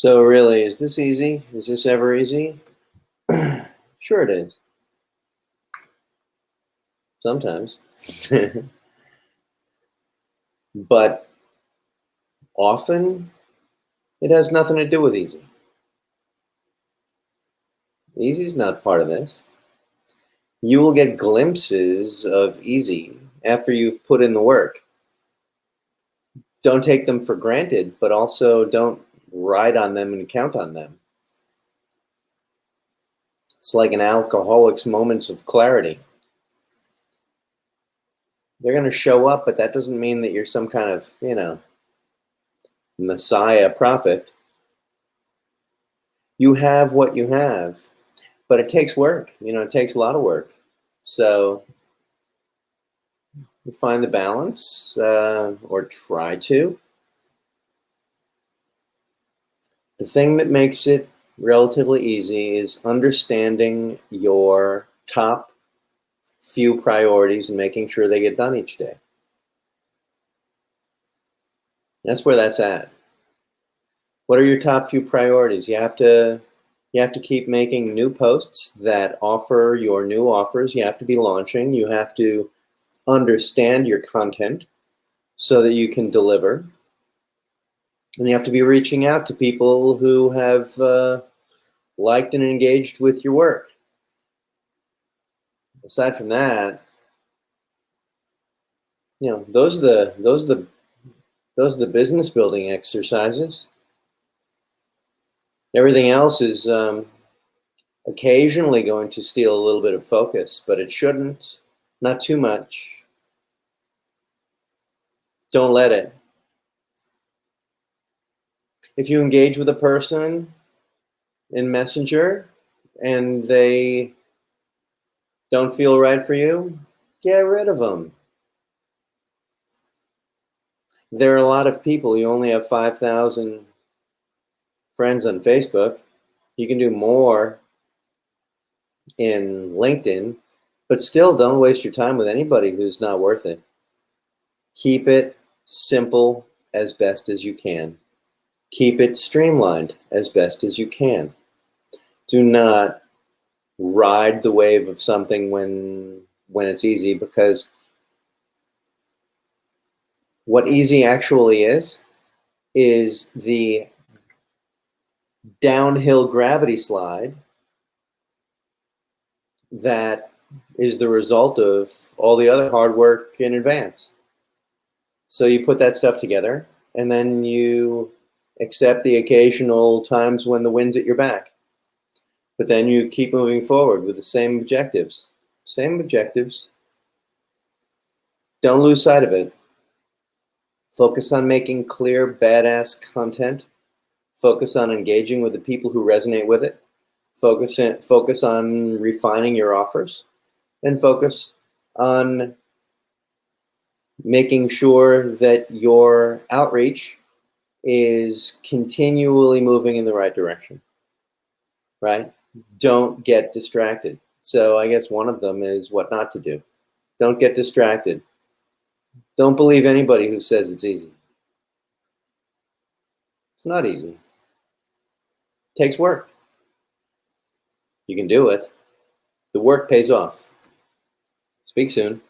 So really, is this easy? Is this ever easy? sure it is. Sometimes. but often it has nothing to do with easy. Easy is not part of this. You will get glimpses of easy after you've put in the work. Don't take them for granted, but also don't ride on them and count on them. It's like an alcoholic's moments of clarity. They're going to show up, but that doesn't mean that you're some kind of, you know, Messiah prophet. You have what you have, but it takes work. You know, it takes a lot of work. So you find the balance uh, or try to. The thing that makes it relatively easy is understanding your top few priorities and making sure they get done each day. That's where that's at. What are your top few priorities? You have to you have to keep making new posts that offer your new offers. You have to be launching. You have to understand your content so that you can deliver. And you have to be reaching out to people who have uh, liked and engaged with your work. Aside from that, you know, those are the those are the those are the business building exercises. Everything else is um, occasionally going to steal a little bit of focus, but it shouldn't. Not too much. Don't let it if you engage with a person in Messenger and they don't feel right for you, get rid of them. There are a lot of people, you only have 5,000 friends on Facebook. You can do more in LinkedIn, but still don't waste your time with anybody who's not worth it. Keep it simple as best as you can. Keep it streamlined as best as you can. Do not ride the wave of something when when it's easy because what easy actually is is the downhill gravity slide that is the result of all the other hard work in advance. So you put that stuff together and then you except the occasional times when the wind's at your back. But then you keep moving forward with the same objectives. Same objectives. Don't lose sight of it. Focus on making clear, badass content. Focus on engaging with the people who resonate with it. Focus, in, focus on refining your offers. And focus on making sure that your outreach is continually moving in the right direction, right? Don't get distracted. So I guess one of them is what not to do. Don't get distracted. Don't believe anybody who says it's easy. It's not easy. It takes work. You can do it. The work pays off. Speak soon.